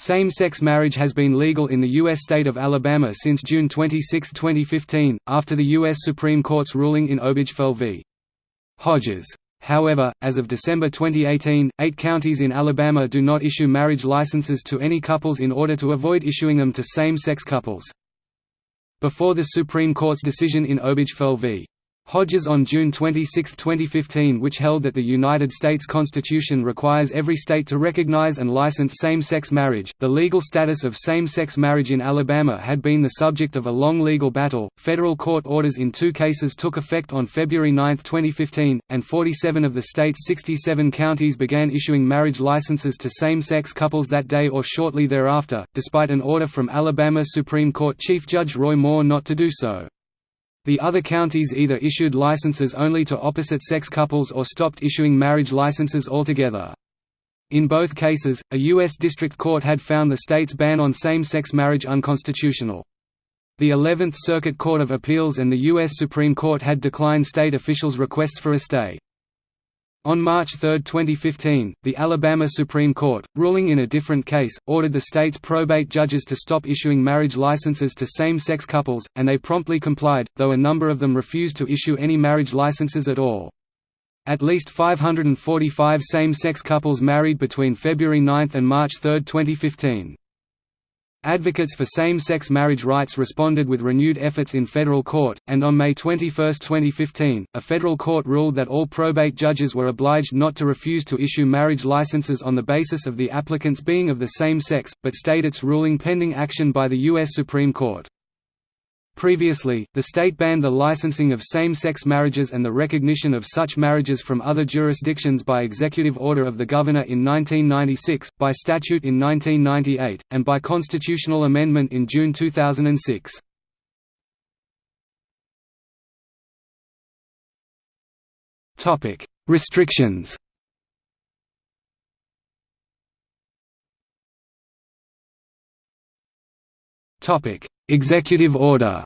Same-sex marriage has been legal in the U.S. state of Alabama since June 26, 2015, after the U.S. Supreme Court's ruling in Obergefell v. Hodges. However, as of December 2018, eight counties in Alabama do not issue marriage licenses to any couples in order to avoid issuing them to same-sex couples. Before the Supreme Court's decision in Obergefell v. Hodges on June 26, 2015 which held that the United States Constitution requires every state to recognize and license same-sex marriage. The legal status of same-sex marriage in Alabama had been the subject of a long legal battle. Federal court orders in two cases took effect on February 9, 2015, and 47 of the state's 67 counties began issuing marriage licenses to same-sex couples that day or shortly thereafter, despite an order from Alabama Supreme Court Chief Judge Roy Moore not to do so. The other counties either issued licenses only to opposite-sex couples or stopped issuing marriage licenses altogether. In both cases, a U.S. District Court had found the state's ban on same-sex marriage unconstitutional. The 11th Circuit Court of Appeals and the U.S. Supreme Court had declined state officials' requests for a stay. On March 3, 2015, the Alabama Supreme Court, ruling in a different case, ordered the state's probate judges to stop issuing marriage licenses to same-sex couples, and they promptly complied, though a number of them refused to issue any marriage licenses at all. At least 545 same-sex couples married between February 9 and March 3, 2015. Advocates for same-sex marriage rights responded with renewed efforts in federal court, and on May 21, 2015, a federal court ruled that all probate judges were obliged not to refuse to issue marriage licenses on the basis of the applicants being of the same sex, but stayed its ruling pending action by the U.S. Supreme Court. Previously, the state banned the licensing of same-sex marriages and the recognition of such marriages from other jurisdictions by executive order of the governor in 1996, by statute in 1998, and by constitutional amendment in June 2006. Topic: Restrictions Topic: Executive order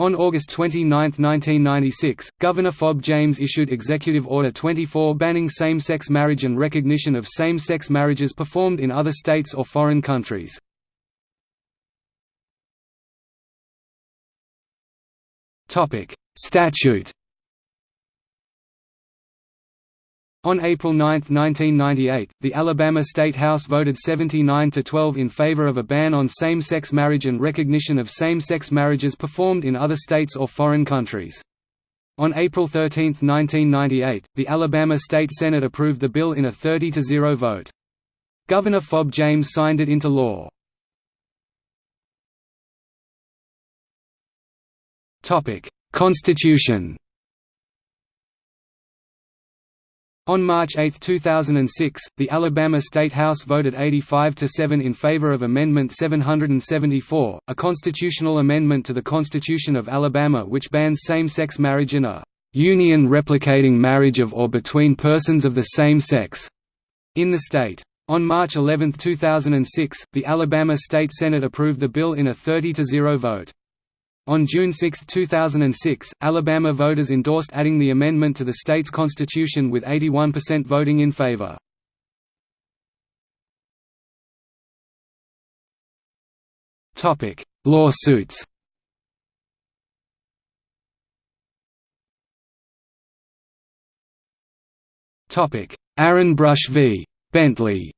On August 29, 1996, Governor Fob James issued Executive Order 24 banning same-sex marriage and recognition of same-sex marriages performed in other states or foreign countries. Statute On April 9, 1998, the Alabama State House voted 79 to 12 in favor of a ban on same-sex marriage and recognition of same-sex marriages performed in other states or foreign countries. On April 13, 1998, the Alabama State Senate approved the bill in a 30 to 0 vote. Governor Fob James signed it into law. Constitution On March 8, 2006, the Alabama State House voted 85 to 7 in favor of Amendment 774, a constitutional amendment to the Constitution of Alabama which bans same-sex marriage in a union replicating marriage of or between persons of the same sex in the state. On March 11, 2006, the Alabama State Senate approved the bill in a 30 to 0 vote. On June 6, 2006, Alabama voters endorsed adding the amendment to the state's constitution with 81% voting in favor. Topic: Lawsuits Topic: Aaron Brush v. Bentley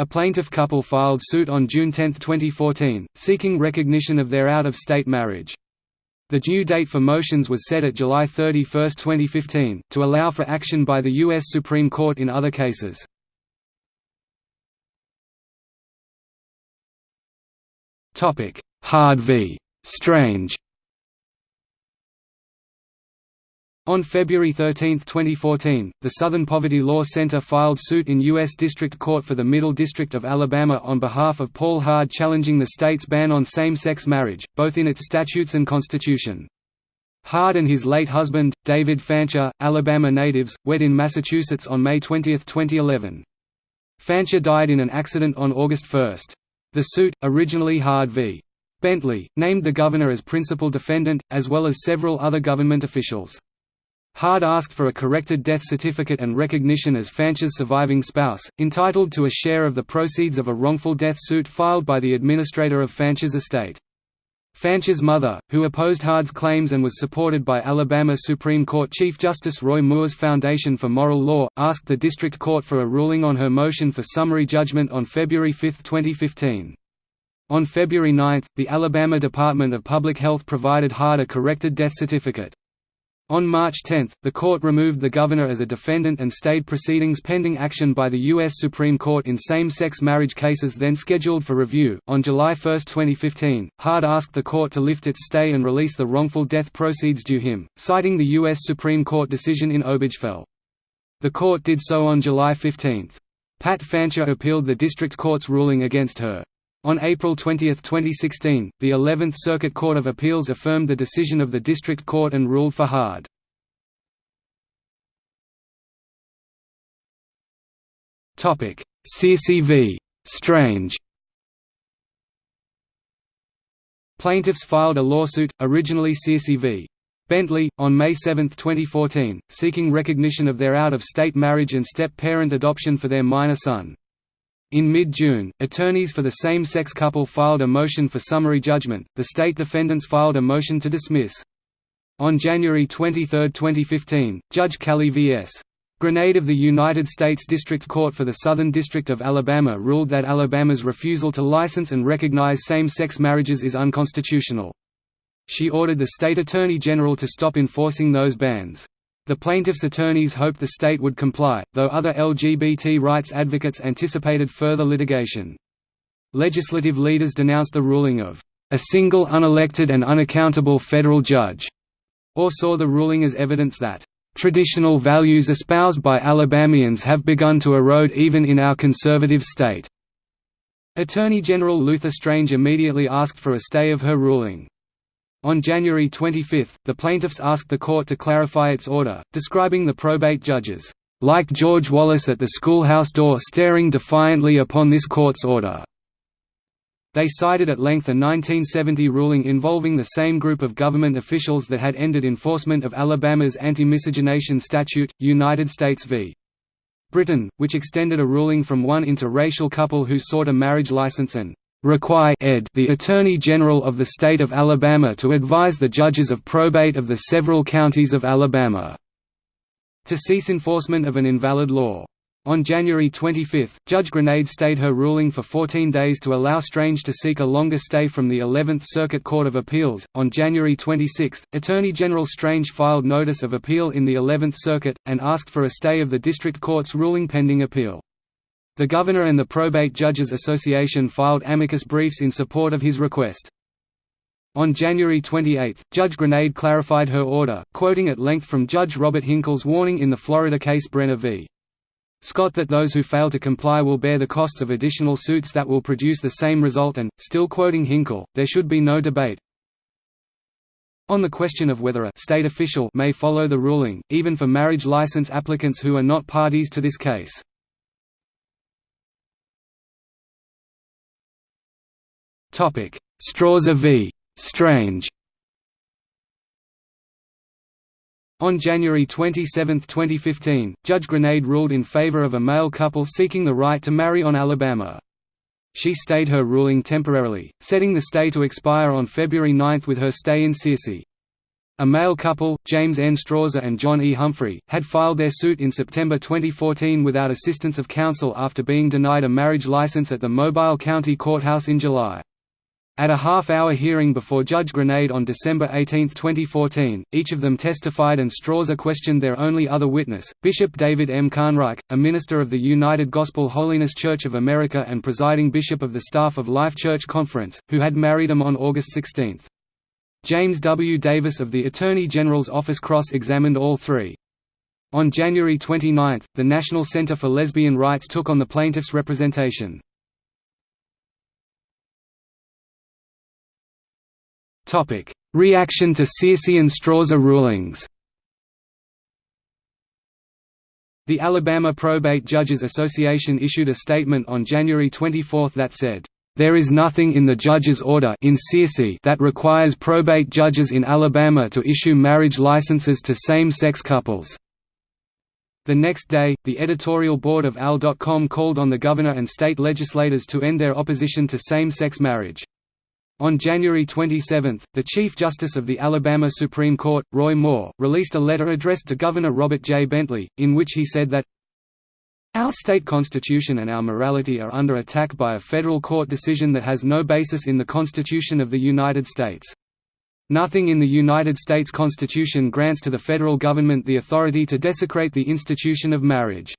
A plaintiff couple filed suit on June 10, 2014, seeking recognition of their out-of-state marriage. The due date for motions was set at July 31, 2015, to allow for action by the U.S. Supreme Court in other cases. Hard v. Strange On February 13, 2014, the Southern Poverty Law Center filed suit in U.S. District Court for the Middle District of Alabama on behalf of Paul Hard challenging the state's ban on same-sex marriage, both in its statutes and constitution. Hard and his late husband, David Fancher, Alabama natives, wed in Massachusetts on May 20, 2011. Fancher died in an accident on August 1. The suit, originally Hard v. Bentley, named the governor as principal defendant, as well as several other government officials. Hard asked for a corrected death certificate and recognition as Fancher's surviving spouse, entitled to a share of the proceeds of a wrongful death suit filed by the administrator of Fancher's estate. Fancher's mother, who opposed Hard's claims and was supported by Alabama Supreme Court Chief Justice Roy Moore's Foundation for Moral Law, asked the district court for a ruling on her motion for summary judgment on February 5, 2015. On February 9, the Alabama Department of Public Health provided Hard a corrected death certificate. On March 10, the court removed the governor as a defendant and stayed proceedings pending action by the U.S. Supreme Court in same-sex marriage cases then scheduled for review. On July 1, 2015, Hard asked the court to lift its stay and release the wrongful death proceeds due him, citing the U.S. Supreme Court decision in Obergefell. The court did so on July 15. Pat Fancher appealed the district court's ruling against her. On April 20, 2016, the 11th Circuit Court of Appeals affirmed the decision of the District Court and ruled for Hard. Searcy v. Strange Plaintiffs filed a lawsuit, originally Searcy v. Bentley, on May 7, 2014, seeking recognition of their out-of-state marriage and step-parent adoption for their minor son. In mid-June, attorneys for the same-sex couple filed a motion for summary judgment, the state defendants filed a motion to dismiss. On January 23, 2015, Judge Callie V.S. Granade of the United States District Court for the Southern District of Alabama ruled that Alabama's refusal to license and recognize same-sex marriages is unconstitutional. She ordered the state attorney general to stop enforcing those bans. The plaintiffs' attorneys hoped the state would comply, though other LGBT rights advocates anticipated further litigation. Legislative leaders denounced the ruling of a single unelected and unaccountable federal judge, or saw the ruling as evidence that traditional values espoused by Alabamians have begun to erode even in our conservative state. Attorney General Luther Strange immediately asked for a stay of her ruling. On January 25, the plaintiffs asked the court to clarify its order, describing the probate judges, "...like George Wallace at the schoolhouse door staring defiantly upon this court's order." They cited at length a 1970 ruling involving the same group of government officials that had ended enforcement of Alabama's anti-miscegenation statute, United States v. Brittain, which extended a ruling from one interracial couple who sought a marriage license and require ed the Attorney General of the state of Alabama to advise the judges of probate of the several counties of Alabama to cease enforcement of an invalid law. On January 25, Judge Granade stayed her ruling for 14 days to allow Strange to seek a longer stay from the 11th Circuit Court of Appeals. On January 26, Attorney General Strange filed notice of appeal in the 11th Circuit, and asked for a stay of the district court's ruling pending appeal. The Governor and the Probate Judges Association filed amicus briefs in support of his request. On January 28, Judge Granade clarified her order, quoting at length from Judge Robert Hinkle's warning in the Florida case Brenner v. Scott that those who fail to comply will bear the costs of additional suits that will produce the same result and, still quoting Hinkle, there should be no debate. On the question of whether a state official may follow the ruling, even for marriage license applicants who are not parties to this case. Strawser v. Strange On January 27, 2015, Judge Granade ruled in favor of a male couple seeking the right to marry on Alabama. She stayed her ruling temporarily, setting the stay to expire on February 9 with her stay in Searcy. A male couple, James N. Strawser and John E. Humphrey, had filed their suit in September 2014 without assistance of counsel after being denied a marriage license at the Mobile County Courthouse in July. At a half-hour hearing before Judge Granade on December 18, 2014, each of them testified and Strawser questioned their only other witness, Bishop David M. Kahnreich, a minister of the United Gospel Holiness Church of America and presiding bishop of the staff of Life Church Conference, who had married him on August 16. James W. Davis of the Attorney General's Office cross-examined all three. On January 29, the National Center for Lesbian Rights took on the plaintiff's representation. Topic: Reaction to Searcy and Strawser rulings. The Alabama Probate Judges Association issued a statement on January 24 that said, There is nothing in the judge's order in that requires probate judges in Alabama to issue marriage licenses to same-sex couples. The next day, the editorial board of AL.com called on the governor and state legislators to end their opposition to same-sex marriage. On January 27, the Chief Justice of the Alabama Supreme Court, Roy Moore, released a letter addressed to Governor Robert J. Bentley, in which he said that our state constitution and our morality are under attack by a federal court decision that has no basis in the Constitution of the United States. Nothing in the United States Constitution grants to the federal government the authority to desecrate the institution of marriage.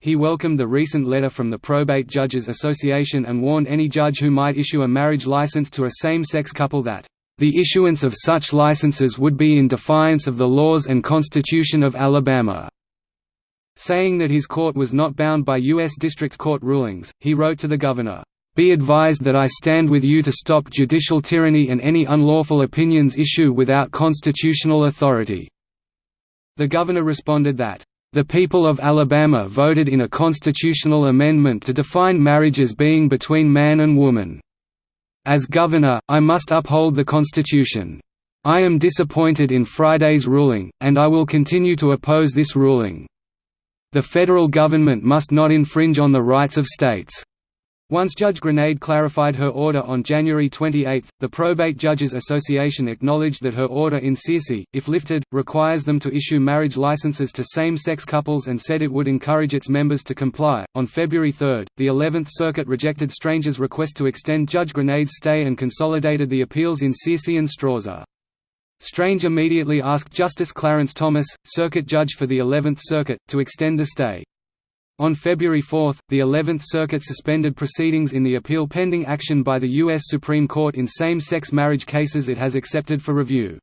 He welcomed the recent letter from the Probate Judges Association and warned any judge who might issue a marriage license to a same-sex couple that, "...the issuance of such licenses would be in defiance of the laws and Constitution of Alabama." Saying that his court was not bound by U.S. District Court rulings, he wrote to the governor, "...be advised that I stand with you to stop judicial tyranny and any unlawful opinions issue without constitutional authority." The governor responded that, the people of Alabama voted in a constitutional amendment to define marriage as being between man and woman. As governor, I must uphold the Constitution. I am disappointed in Friday's ruling, and I will continue to oppose this ruling. The federal government must not infringe on the rights of states. Once Judge Granade clarified her order on January 28, the Probate Judges Association acknowledged that her order in Searcy, if lifted, requires them to issue marriage licenses to same-sex couples and said it would encourage its members to comply. On February 3, the 11th Circuit rejected Strange's request to extend Judge Granade's stay and consolidated the appeals in Searcy and Strawser. Strange immediately asked Justice Clarence Thomas, circuit judge for the 11th Circuit, to extend the stay. On February 4, the Eleventh Circuit suspended proceedings in the appeal pending action by the U.S. Supreme Court in same-sex marriage cases it has accepted for review.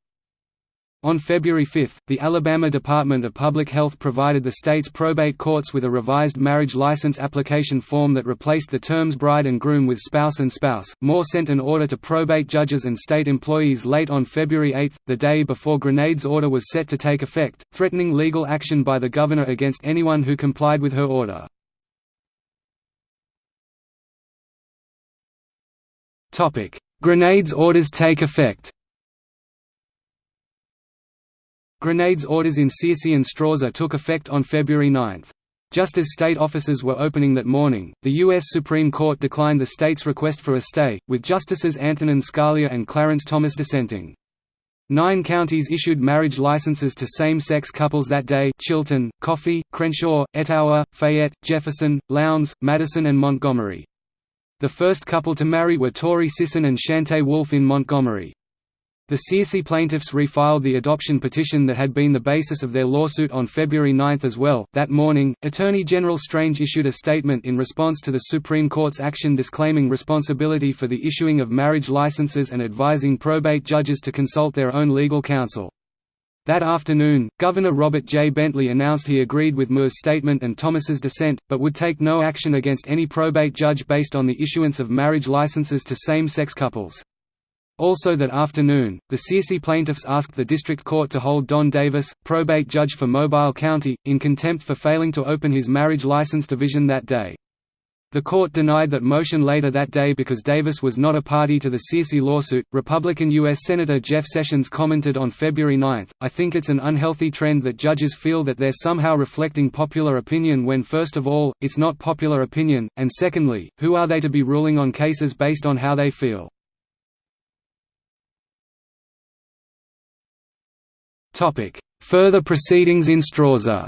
On February 5, the Alabama Department of Public Health provided the state's probate courts with a revised marriage license application form that replaced the terms bride and groom with spouse and spouse. Moore sent an order to probate judges and state employees late on February 8, the day before Granade's order was set to take effect, threatening legal action by the governor against anyone who complied with her order. Granade's orders take effect Granade's orders in Searcy and Strawser took effect on February 9. Just as state offices were opening that morning, the U.S. Supreme Court declined the state's request for a stay, with Justices Antonin Scalia and Clarence Thomas dissenting. Nine counties issued marriage licenses to same-sex couples that day Chilton, Coffee, Crenshaw, Etowah, Fayette, Jefferson, Lowndes, Madison and Montgomery. The first couple to marry were Tori Sisson and Shante Wolfe in Montgomery. The Searcy plaintiffs refiled the adoption petition that had been the basis of their lawsuit on February 9 as well. That morning, Attorney General Strange issued a statement in response to the Supreme Court's action disclaiming responsibility for the issuing of marriage licenses and advising probate judges to consult their own legal counsel. That afternoon, Governor Robert J. Bentley announced he agreed with Moore's statement and Thomas's dissent, but would take no action against any probate judge based on the issuance of marriage licenses to same-sex couples. Also that afternoon, the Searcy plaintiffs asked the district court to hold Don Davis, probate judge for Mobile County, in contempt for failing to open his marriage license division that day. The court denied that motion later that day because Davis was not a party to the Searcy lawsuit. Republican U.S. Senator Jeff Sessions commented on February 9, I think it's an unhealthy trend that judges feel that they're somehow reflecting popular opinion when first of all, it's not popular opinion, and secondly, who are they to be ruling on cases based on how they feel? Topic: Further proceedings in Strawser.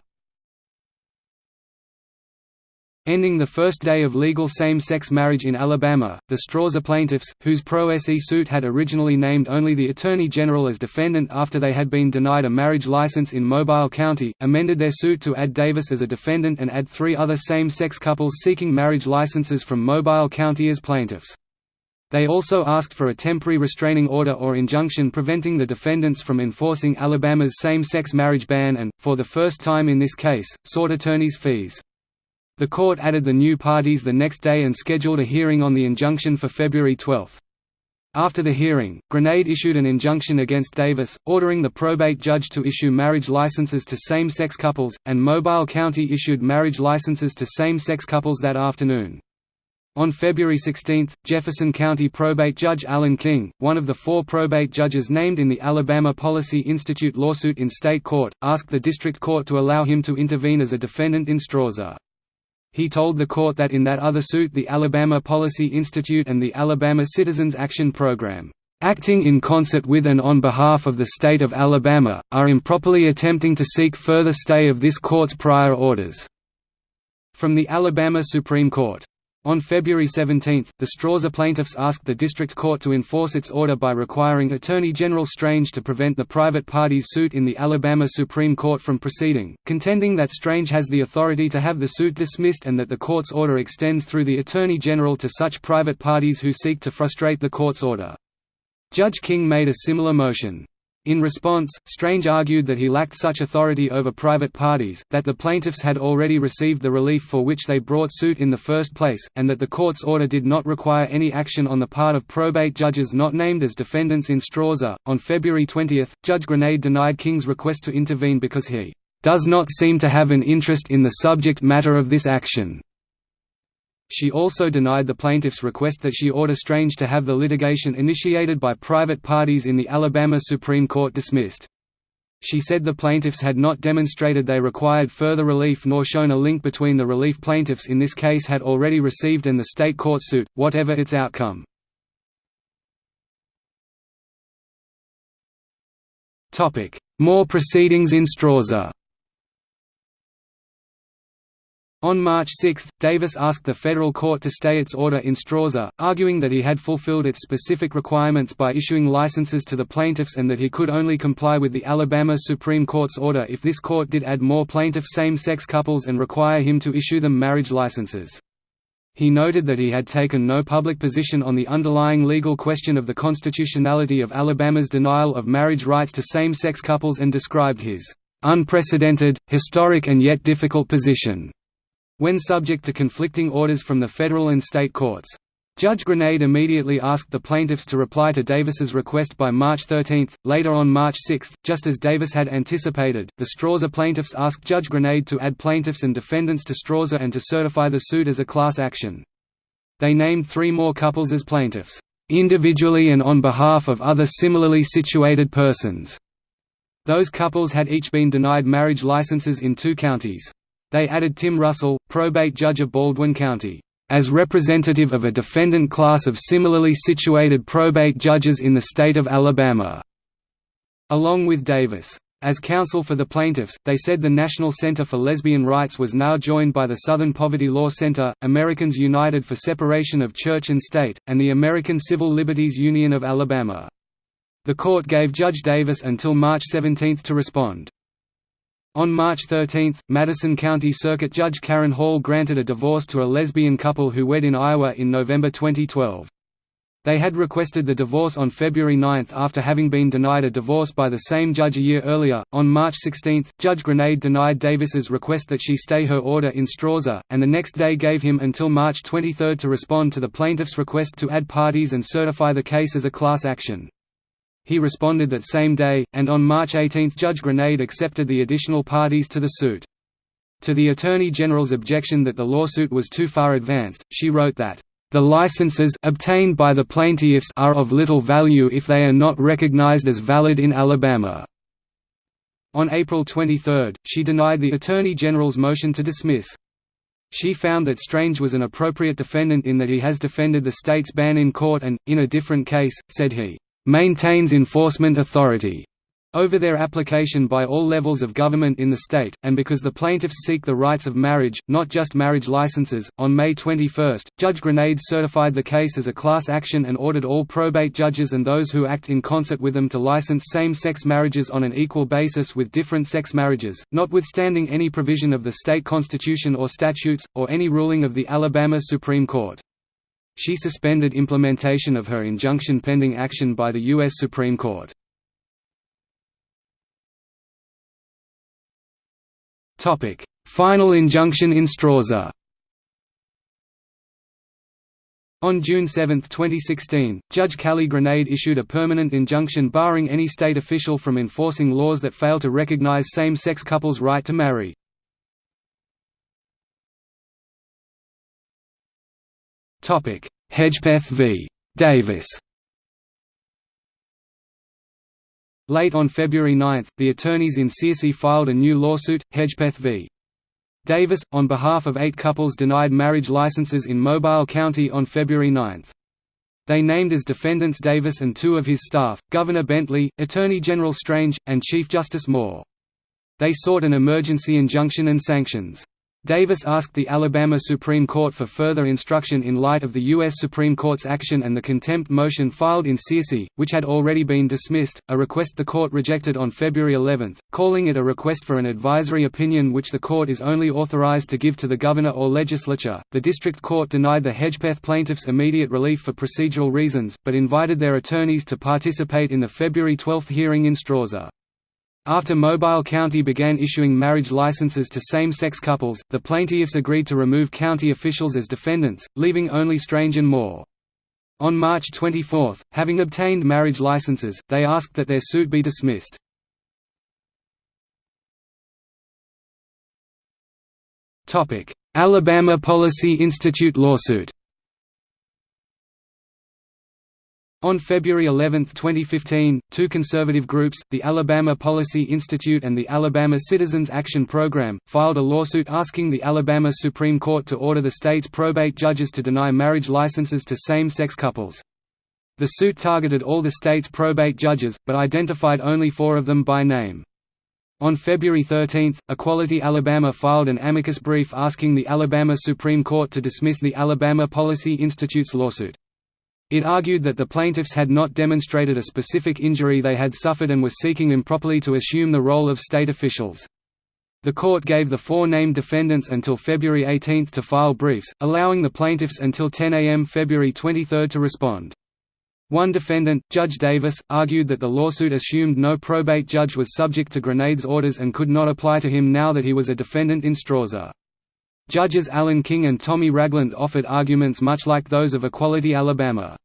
Ending the first day of legal same-sex marriage in Alabama, the Strawser plaintiffs, whose pro-SE suit had originally named only the Attorney General as defendant after they had been denied a marriage license in Mobile County, amended their suit to add Davis as a defendant and add three other same-sex couples seeking marriage licenses from Mobile County as plaintiffs. They also asked for a temporary restraining order or injunction preventing the defendants from enforcing Alabama's same-sex marriage ban and, for the first time in this case, sought attorneys' fees. The court added the new parties the next day and scheduled a hearing on the injunction for February 12. After the hearing, Granade issued an injunction against Davis, ordering the probate judge to issue marriage licenses to same-sex couples, and Mobile County issued marriage licenses to same-sex couples that afternoon. On February 16, Jefferson County probate judge Alan King, one of the four probate judges named in the Alabama Policy Institute lawsuit in state court, asked the district court to allow him to intervene as a defendant in Strawser. He told the court that in that other suit the Alabama Policy Institute and the Alabama Citizens Action Program, "...acting in concert with and on behalf of the state of Alabama, are improperly attempting to seek further stay of this court's prior orders." From the Alabama Supreme Court on February 17, the Strawser plaintiffs asked the district court to enforce its order by requiring Attorney General Strange to prevent the private party's suit in the Alabama Supreme Court from proceeding, contending that Strange has the authority to have the suit dismissed and that the court's order extends through the Attorney General to such private parties who seek to frustrate the court's order. Judge King made a similar motion. In response, Strange argued that he lacked such authority over private parties, that the plaintiffs had already received the relief for which they brought suit in the first place, and that the court's order did not require any action on the part of probate judges not named as defendants in Strawser. On February 20, Judge Granade denied King's request to intervene because he does not seem to have an interest in the subject matter of this action. She also denied the plaintiff's request that she order Strange to have the litigation initiated by private parties in the Alabama Supreme Court dismissed. She said the plaintiffs had not demonstrated they required further relief nor shown a link between the relief plaintiffs in this case had already received and the state court suit, whatever its outcome. More proceedings in Strawser on March 6, Davis asked the federal court to stay its order in Strawser, arguing that he had fulfilled its specific requirements by issuing licenses to the plaintiffs and that he could only comply with the Alabama Supreme Court's order if this court did add more plaintiff same-sex couples and require him to issue them marriage licenses. He noted that he had taken no public position on the underlying legal question of the constitutionality of Alabama's denial of marriage rights to same-sex couples and described his unprecedented, historic and yet difficult position when subject to conflicting orders from the federal and state courts. Judge Granade immediately asked the plaintiffs to reply to Davis's request by March 13. Later on March 6, just as Davis had anticipated, the Strawser plaintiffs asked Judge Granade to add plaintiffs and defendants to Strawser and to certify the suit as a class action. They named three more couples as plaintiffs, individually and on behalf of other similarly situated persons. Those couples had each been denied marriage licenses in two counties. They added Tim Russell, probate judge of Baldwin County, as representative of a defendant class of similarly situated probate judges in the state of Alabama, along with Davis. As counsel for the plaintiffs, they said the National Center for Lesbian Rights was now joined by the Southern Poverty Law Center, Americans United for Separation of Church and State, and the American Civil Liberties Union of Alabama. The court gave Judge Davis until March 17 to respond. On March 13, Madison County Circuit Judge Karen Hall granted a divorce to a lesbian couple who wed in Iowa in November 2012. They had requested the divorce on February 9 after having been denied a divorce by the same judge a year earlier. On March 16, Judge Granade denied Davis's request that she stay her order in Strawser, and the next day gave him until March 23 to respond to the plaintiff's request to add parties and certify the case as a class action. He responded that same day, and on March 18 Judge Granade accepted the additional parties to the suit. To the Attorney General's objection that the lawsuit was too far advanced, she wrote that, "...the licenses obtained by the plaintiffs are of little value if they are not recognized as valid in Alabama." On April 23, she denied the Attorney General's motion to dismiss. She found that Strange was an appropriate defendant in that he has defended the state's ban in court and, in a different case, said he maintains enforcement authority over their application by all levels of government in the state, and because the plaintiffs seek the rights of marriage, not just marriage licenses. On May 21, Judge Granade certified the case as a class action and ordered all probate judges and those who act in concert with them to license same sex marriages on an equal basis with different sex marriages, notwithstanding any provision of the state constitution or statutes, or any ruling of the Alabama Supreme Court. She suspended implementation of her injunction pending action by the U.S. Supreme Court. Final injunction in Strawser On June 7, 2016, Judge Callie Granade issued a permanent injunction barring any state official from enforcing laws that fail to recognize same-sex couples' right to marry. Hedgepeth v. Davis Late on February 9, the attorneys in Searcy filed a new lawsuit, Hedgepeth v. Davis, on behalf of eight couples denied marriage licenses in Mobile County on February 9. They named as defendants Davis and two of his staff, Governor Bentley, Attorney General Strange, and Chief Justice Moore. They sought an emergency injunction and sanctions. Davis asked the Alabama Supreme Court for further instruction in light of the U.S. Supreme Court's action and the contempt motion filed in Searcy, which had already been dismissed, a request the court rejected on February 11, calling it a request for an advisory opinion which the court is only authorized to give to the governor or legislature. The district court denied the Hedgepeth plaintiffs immediate relief for procedural reasons, but invited their attorneys to participate in the February 12 hearing in Strawser. After Mobile County began issuing marriage licenses to same-sex couples, the plaintiffs agreed to remove county officials as defendants, leaving only Strange and Moore. On March 24, having obtained marriage licenses, they asked that their suit be dismissed. Alabama Policy Institute lawsuit On February 11, 2015, two conservative groups, the Alabama Policy Institute and the Alabama Citizens Action Program, filed a lawsuit asking the Alabama Supreme Court to order the state's probate judges to deny marriage licenses to same-sex couples. The suit targeted all the state's probate judges, but identified only four of them by name. On February 13, Equality Alabama filed an amicus brief asking the Alabama Supreme Court to dismiss the Alabama Policy Institute's lawsuit. It argued that the plaintiffs had not demonstrated a specific injury they had suffered and were seeking improperly to assume the role of state officials. The court gave the four named defendants until February 18 to file briefs, allowing the plaintiffs until 10 a.m. February 23 to respond. One defendant, Judge Davis, argued that the lawsuit assumed no probate judge was subject to Granades orders and could not apply to him now that he was a defendant in Strawser. Judges Alan King and Tommy Ragland offered arguments much like those of Equality Alabama.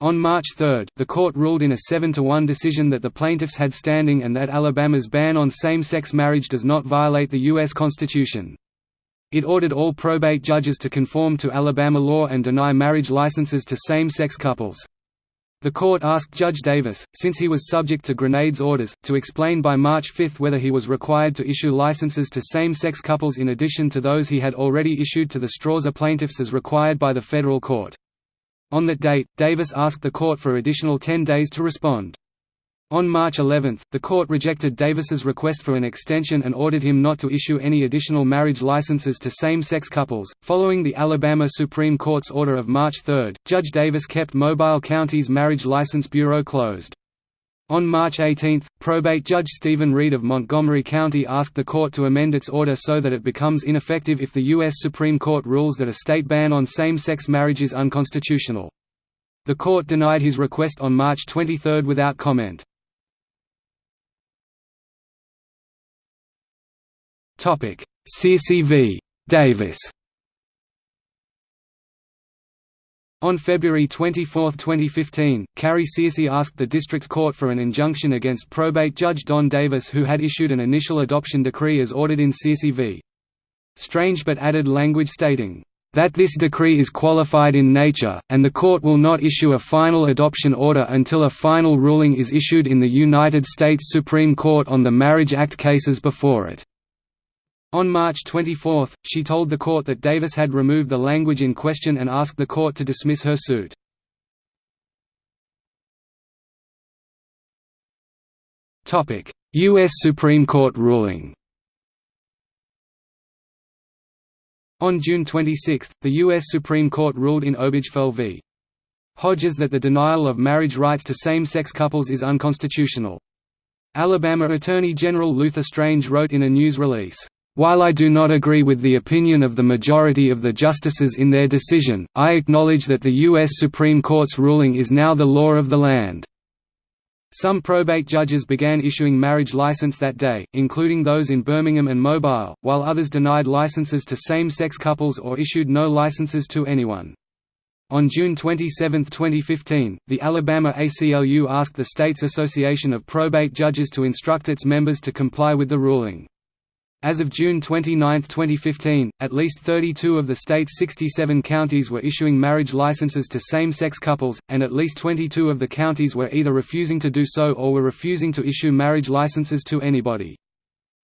On March 3, the court ruled in a 7–1 decision that the plaintiffs had standing and that Alabama's ban on same-sex marriage does not violate the U.S. Constitution. It ordered all probate judges to conform to Alabama law and deny marriage licenses to same-sex couples. The court asked Judge Davis, since he was subject to Granades orders, to explain by March 5 whether he was required to issue licenses to same-sex couples in addition to those he had already issued to the Strawser plaintiffs as required by the federal court. On that date, Davis asked the court for additional 10 days to respond. On March 11, the court rejected Davis's request for an extension and ordered him not to issue any additional marriage licenses to same-sex couples. Following the Alabama Supreme Court's order of March 3, Judge Davis kept Mobile County's Marriage License Bureau closed. On March 18, probate judge Steven Reed of Montgomery County asked the court to amend its order so that it becomes ineffective if the U.S. Supreme Court rules that a state ban on same-sex marriage is unconstitutional. The court denied his request on March 23 without comment. Searcy v. Davis On February 24, 2015, Carrie Searcy asked the district court for an injunction against probate judge Don Davis who had issued an initial adoption decree as ordered in Searcy v. Strange but added language stating, "...that this decree is qualified in nature, and the court will not issue a final adoption order until a final ruling is issued in the United States Supreme Court on the Marriage Act cases before it." On March 24, she told the court that Davis had removed the language in question and asked the court to dismiss her suit. U.S. Supreme Court ruling On June 26, the U.S. Supreme Court ruled in Obergefell v. Hodges that the denial of marriage rights to same-sex couples is unconstitutional. Alabama Attorney General Luther Strange wrote in a news release, while I do not agree with the opinion of the majority of the justices in their decision, I acknowledge that the U.S. Supreme Court's ruling is now the law of the land. Some probate judges began issuing marriage license that day, including those in Birmingham and Mobile, while others denied licenses to same-sex couples or issued no licenses to anyone. On June 27, 2015, the Alabama ACLU asked the state's Association of Probate Judges to instruct its members to comply with the ruling. As of June 29, 2015, at least 32 of the state's 67 counties were issuing marriage licenses to same-sex couples, and at least 22 of the counties were either refusing to do so or were refusing to issue marriage licenses to anybody.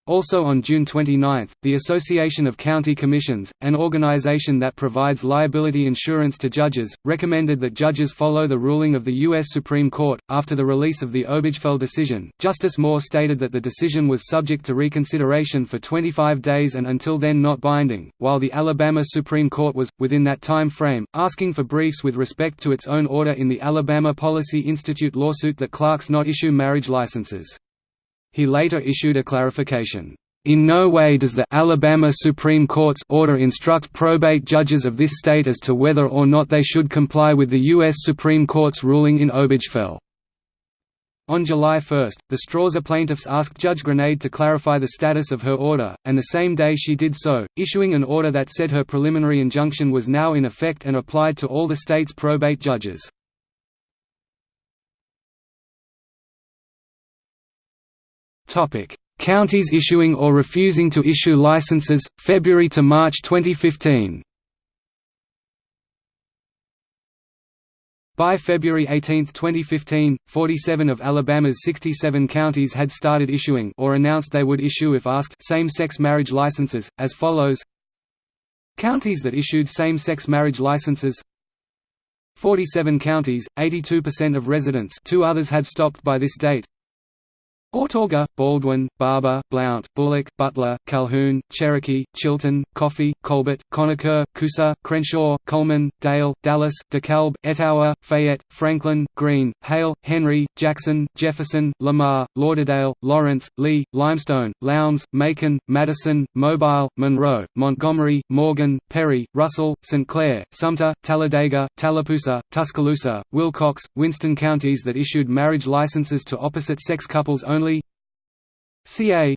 Also on June 29, the Association of County Commissions, an organization that provides liability insurance to judges, recommended that judges follow the ruling of the U.S. Supreme Court. After the release of the Obergefell decision, Justice Moore stated that the decision was subject to reconsideration for 25 days and until then not binding, while the Alabama Supreme Court was, within that time frame, asking for briefs with respect to its own order in the Alabama Policy Institute lawsuit that clerks not issue marriage licenses. He later issued a clarification. In no way does the Alabama Supreme Court's order instruct probate judges of this state as to whether or not they should comply with the U.S. Supreme Court's ruling in Obergefell. On July 1, the Strawser plaintiffs asked Judge Granade to clarify the status of her order, and the same day she did so, issuing an order that said her preliminary injunction was now in effect and applied to all the state's probate judges. Counties issuing or refusing to issue licenses February to March 2015. By February 18, 2015, 47 of Alabama's 67 counties had started issuing or announced they would issue if asked same-sex marriage licenses, as follows. Counties that issued same-sex marriage licenses. 47 counties, 82% of residents two others had stopped by this date Autauga, Baldwin, Barbour, Blount, Bullock, Butler, Calhoun, Cherokee, Chilton, Coffee, Colbert, Conecuh, Coosa, Crenshaw, Cullman, Dale, Dallas, DeKalb, Etowah, Fayette, Franklin, Greene, Hale, Henry, Jackson, Jefferson, Lamar, Lauderdale, Lawrence, Lee, Limestone, Lowndes, Macon, Madison, Mobile, Monroe, Montgomery, Morgan, Perry, Russell, St. Clair, Sumter, Talladega, Tallapoosa, Tuscaloosa, Wilcox, Winston counties that issued marriage licenses to opposite-sex couples only only CA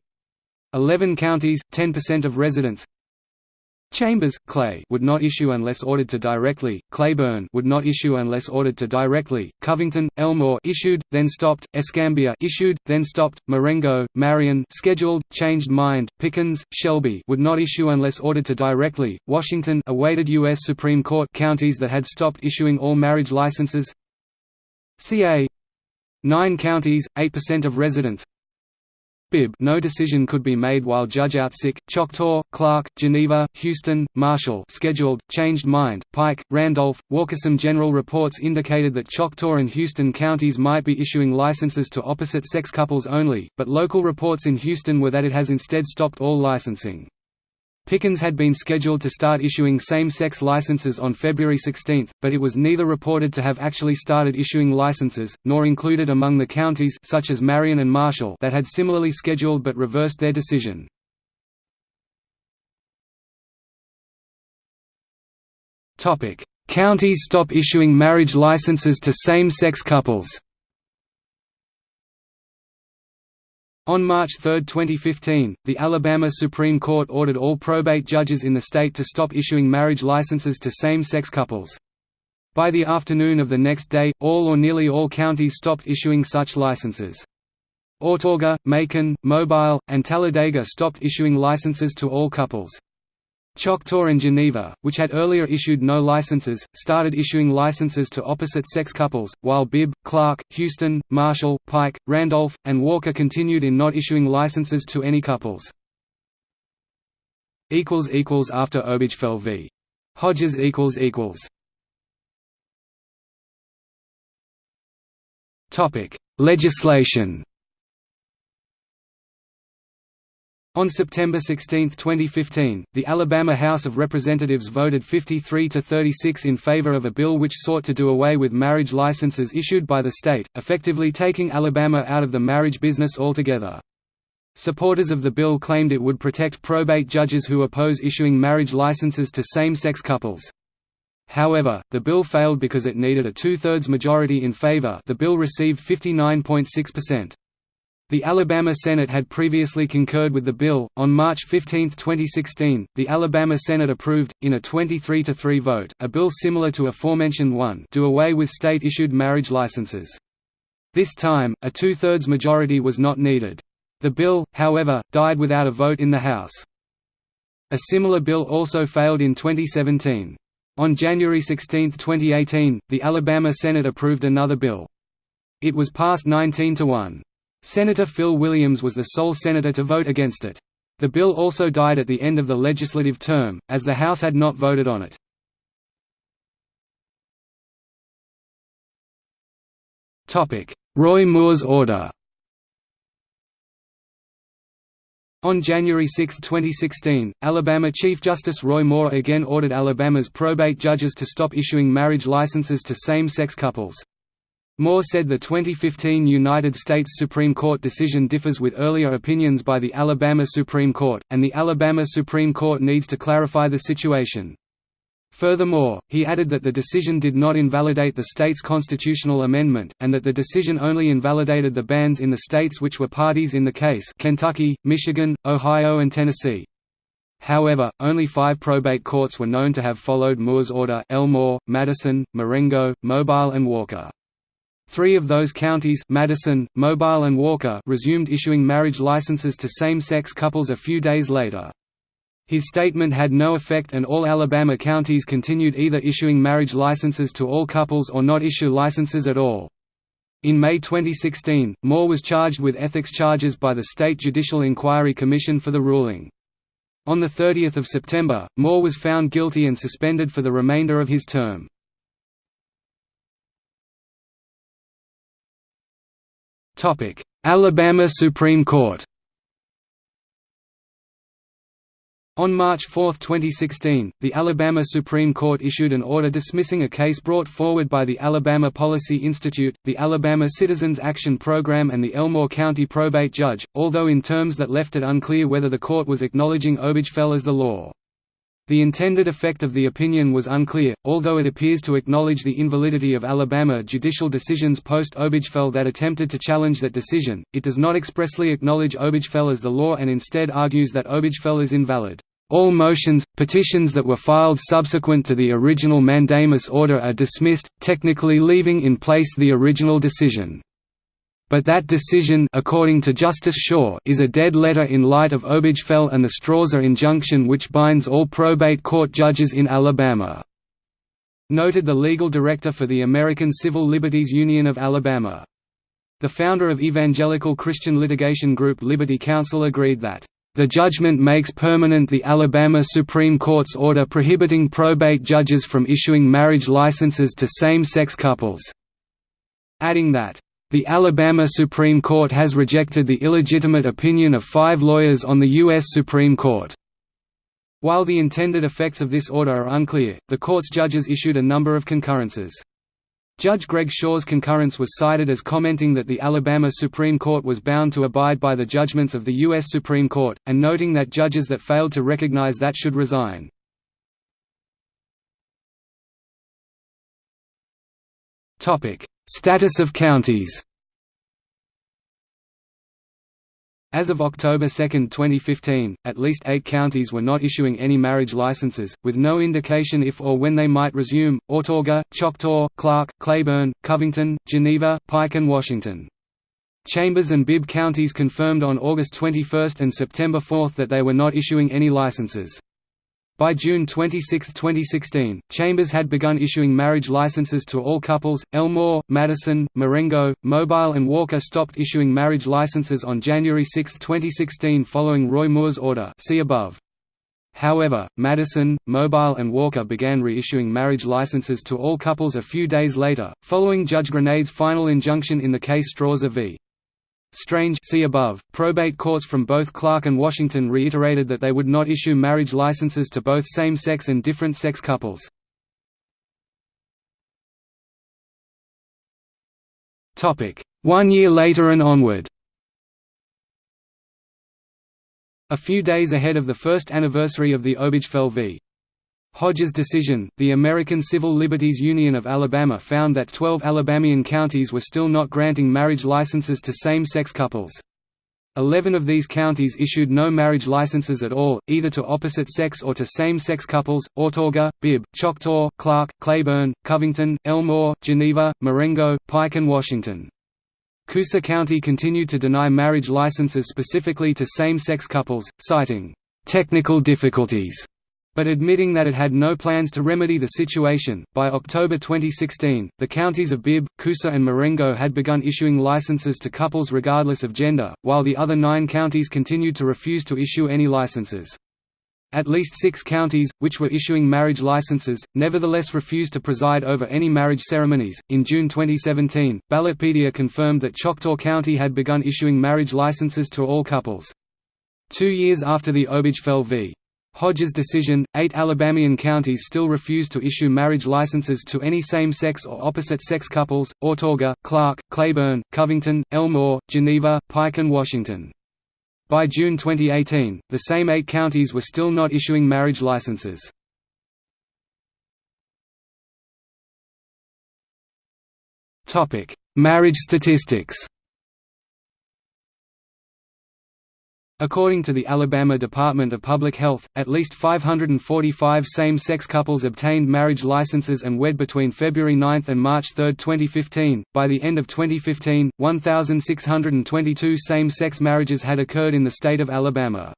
11 counties, 10% of residents Chambers, Clay would not issue unless ordered to directly, Cleburne would not issue unless ordered to directly, Covington, Elmore issued, then stopped, Escambia issued, then stopped, Marengo, Marion scheduled, changed mind, Pickens, Shelby would not issue unless ordered to directly, Washington awaited U.S. Supreme Court counties that had stopped issuing all marriage licenses CA 9 counties, 8% of residents Bibb no decision could be made while judge out sick, Choctaw, Clarke, Geneva, Houston, Marshall scheduled, changed mind, Pike, Randolph, Walker. Some general reports indicated that Choctaw and Houston counties might be issuing licenses to opposite-sex couples only, but local reports in Houston were that it has instead stopped all licensing. Pickens had been scheduled to start issuing same-sex licenses on February 16, but it was neither reported to have actually started issuing licenses, nor included among the counties such as Marion and Marshall that had similarly scheduled but reversed their decision. Counties stop issuing marriage licenses to same-sex couples On March 3, 2015, the Alabama Supreme Court ordered all probate judges in the state to stop issuing marriage licenses to same-sex couples. By the afternoon of the next day, all or nearly all counties stopped issuing such licenses. Autauga, Macon, Mobile, and Talladega stopped issuing licenses to all couples. Choctaw and Geneva, which had earlier issued no licenses, started issuing licenses to opposite-sex couples, while Bibb, Clarke, Houston, Marshall, Pike, Randolph, and Walker continued in not issuing licenses to any couples. After Obergefell v. Hodges Legislation On September 16, 2015, the Alabama House of Representatives voted 53 to 36 in favor of a bill which sought to do away with marriage licenses issued by the state, effectively taking Alabama out of the marriage business altogether. Supporters of the bill claimed it would protect probate judges who oppose issuing marriage licenses to same-sex couples. However, the bill failed because it needed a two-thirds majority in favor the bill received 59.6%. The Alabama Senate had previously concurred with the bill. On March 15, 2016, the Alabama Senate approved, in a 23-3 vote, a bill similar to aforementioned one do away with state-issued marriage licenses. This time, a two-thirds majority was not needed. The bill, however, died without a vote in the House. A similar bill also failed in 2017. On January 16, 2018, the Alabama Senate approved another bill. It was passed 19 to 1. Senator Phil Williams was the sole senator to vote against it. The bill also died at the end of the legislative term, as the House had not voted on it. Roy Moore's order On January 6, 2016, Alabama Chief Justice Roy Moore again ordered Alabama's probate judges to stop issuing marriage licenses to same-sex couples. Moore said the 2015 United States Supreme Court decision differs with earlier opinions by the Alabama Supreme Court, and the Alabama Supreme Court needs to clarify the situation. Furthermore, he added that the decision did not invalidate the state's constitutional amendment, and that the decision only invalidated the bans in the states which were parties in the case Kentucky, Michigan, Ohio and Tennessee. However, only five probate courts were known to have followed Moore's order Elmore, Madison, Marengo, Mobile and Walker. Three of those counties Madison, Mobile and Walker resumed issuing marriage licenses to same-sex couples a few days later. His statement had no effect and all Alabama counties continued either issuing marriage licenses to all couples or not issue licenses at all. In May 2016, Moore was charged with ethics charges by the State Judicial Inquiry Commission for the ruling. On 30 September, Moore was found guilty and suspended for the remainder of his term. Alabama Supreme Court On March 4, 2016, the Alabama Supreme Court issued an order dismissing a case brought forward by the Alabama Policy Institute, the Alabama Citizens Action Program and the Elmore County probate judge, although in terms that left it unclear whether the court was acknowledging Obergefell as the law. The intended effect of the opinion was unclear, although it appears to acknowledge the invalidity of Alabama judicial decisions post-Obergefell that attempted to challenge that decision, it does not expressly acknowledge Obergefell as the law and instead argues that Obergefell is invalid. All motions, petitions that were filed subsequent to the original mandamus order are dismissed, technically leaving in place the original decision. But that decision according to Justice Shaw is a dead letter in light of Obergefell and the Strawser injunction which binds all probate court judges in Alabama. Noted the legal director for the American Civil Liberties Union of Alabama. The founder of evangelical Christian litigation group Liberty Counsel agreed that the judgment makes permanent the Alabama Supreme Court's order prohibiting probate judges from issuing marriage licenses to same-sex couples", adding that, "...the Alabama Supreme Court has rejected the illegitimate opinion of five lawyers on the U.S. Supreme Court." While the intended effects of this order are unclear, the court's judges issued a number of concurrences. Judge Greg Shaw's concurrence was cited as commenting that the Alabama Supreme Court was bound to abide by the judgments of the U.S. Supreme Court, and noting that judges that failed to recognize that should resign. Status of counties As of October 2, 2015, at least eight counties were not issuing any marriage licenses, with no indication if or when they might resume, Autauga, Choctaw, Clarke, Cleburne, Covington, Geneva, Pike and Washington. Chambers and Bibb counties confirmed on August 21 and September 4 that they were not issuing any licenses. By June 26, 2016, Chambers had begun issuing marriage licenses to all couples. Elmore, Madison, Marengo, Mobile, and Walker stopped issuing marriage licenses on January 6, 2016, following Roy Moore's order. See above. However, Madison, Mobile and Walker began reissuing marriage licenses to all couples a few days later, following Judge Granade's final injunction in the case Strawser v. Strange see above. Probate courts from both Clarke and Washington reiterated that they would not issue marriage licenses to both same-sex and different-sex couples. One year later and onward A few days ahead of the first anniversary of the Obergefell v. Hodges decision, the American Civil Liberties Union of Alabama found that 12 Alabamian counties were still not granting marriage licenses to same-sex couples. Eleven of these counties issued no marriage licenses at all, either to opposite-sex or to same-sex couples, Autauga, Bibb, Choctaw, Clarke, Cleburne, Covington, Elmore, Geneva, Marengo, Pike and Washington. Coosa County continued to deny marriage licenses specifically to same-sex couples, citing technical difficulties but admitting that it had no plans to remedy the situation. By October 2016, the counties of Bibb, Coosa, and Marengo had begun issuing licenses to couples regardless of gender, while the other nine counties continued to refuse to issue any licenses. At least six counties, which were issuing marriage licenses, nevertheless refused to preside over any marriage ceremonies. In June 2017, Ballotpedia confirmed that Choctaw County had begun issuing marriage licenses to all couples. Two years after the Obergefell v. Hodges decision, eight Alabamian counties still refused to issue marriage licenses to any same-sex or opposite-sex couples, Autauga, Clarke, Cleburne, Covington, Elmore, Geneva, Pike and Washington. By June 2018, the same eight counties were still not issuing marriage licenses. marriage statistics According to the Alabama Department of Public Health, at least 545 same-sex couples obtained marriage licenses and wed between February 9 and March 3, 2015. By the end of 2015, 1,622 same-sex marriages had occurred in the state of Alabama.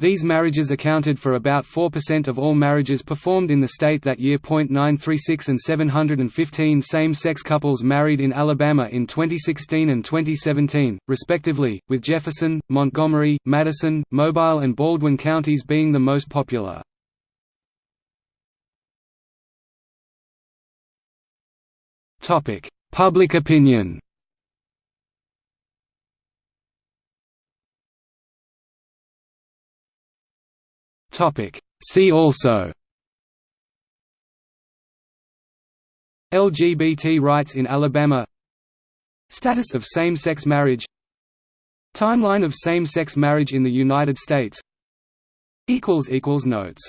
These marriages accounted for about 4% of all marriages performed in the state that year. 936 and 715 same-sex couples married in Alabama in 2016 and 2017, respectively, with Jefferson, Montgomery, Madison, Mobile and Baldwin counties being the most popular. Public opinion Topic. See also. LGBT rights in Alabama. Status of same-sex marriage. Timeline of same-sex marriage in the United States. Notes